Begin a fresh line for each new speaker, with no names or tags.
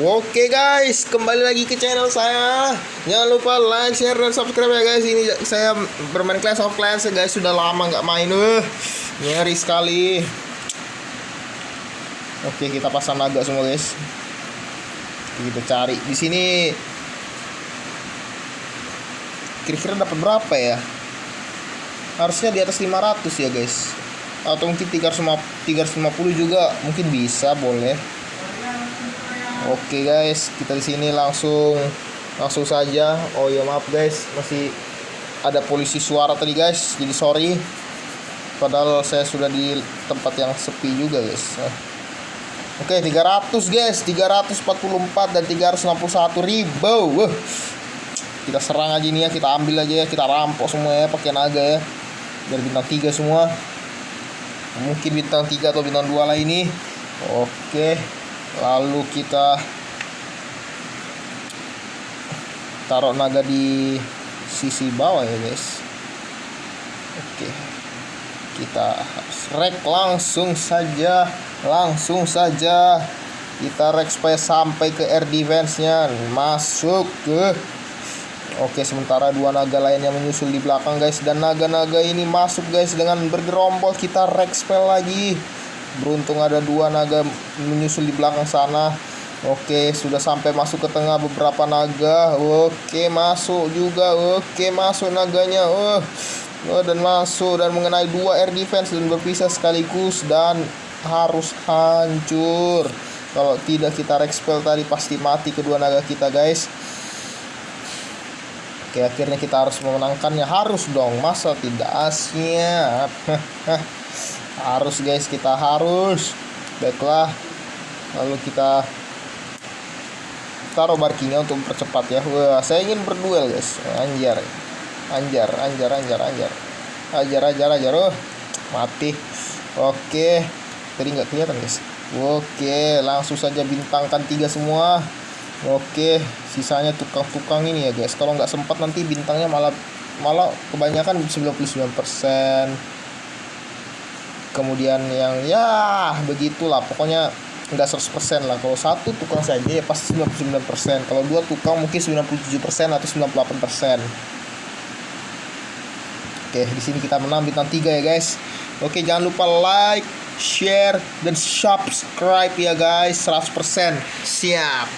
Oke guys, kembali lagi ke channel saya. Jangan lupa like, share, dan subscribe ya guys. Ini saya bermain Clash of Clans ya guys. Sudah lama nggak main. Uh, nyeri sekali. Oke, kita pasang naga semua guys. Kita cari di sini. Kira-kira dapat berapa ya? Harusnya di atas 500 ya guys. Atau mungkin 350 juga mungkin bisa, boleh. Oke guys, kita di sini langsung langsung saja. Oh ya maaf guys, masih ada polisi suara tadi guys. Jadi sorry. Padahal saya sudah di tempat yang sepi juga guys. Oke, 300 guys, 344 dan 361 ribu. Wah. Kita serang aja nih ya, kita ambil aja ya, kita rampok semua ya pakai naga ya. Biar bintang 3 semua. Mungkin bintang 3 atau bintang 2 lah ini. Oke lalu kita taruh naga di sisi bawah ya guys. Oke. Kita rek langsung saja langsung saja. Kita rek supaya sampai ke air defense nya masuk ke Oke sementara dua naga lainnya menyusul di belakang guys. Dan naga-naga ini masuk guys Dengan bergerombol. Kita rek spell lagi Beruntung ada dua naga menyusul di belakang sana. Oke, sudah sampai masuk ke tengah beberapa naga. Oke, masuk juga. Oke, masuk naganya. Oh, oh dan masuk dan mengenai dua air defense dan berpisah sekaligus dan harus hancur. Kalau tidak kita rexpel tadi pasti mati kedua naga kita, guys. Oke, akhirnya kita harus memenangkannya. Harus dong, masa tidak siap. harus guys kita harus. Baiklah. Lalu kita taruh barkingnya untuk mempercepat ya. Wah saya ingin berduel guys. Anjar. Anjar anjar anjar anjar. Ajar ajar ajar. Oh mati. Oke. Tadi nggak kelihatan guys. Oke langsung saja bintangkan tiga semua. Oke sisanya tukang-tukang ini ya guys. Kalau nggak sempat nanti bintangnya malah malah kebanyakan 99% kemudian yang ya begitulah pokoknya enggak 100% lah kalau satu tukang saja ya pasti 99% kalau dua tukang mungkin 97% atau 98% Oke, di sini kita menang bintang 3 ya, guys. Oke, jangan lupa like, share, dan subscribe ya, guys. 100% siap.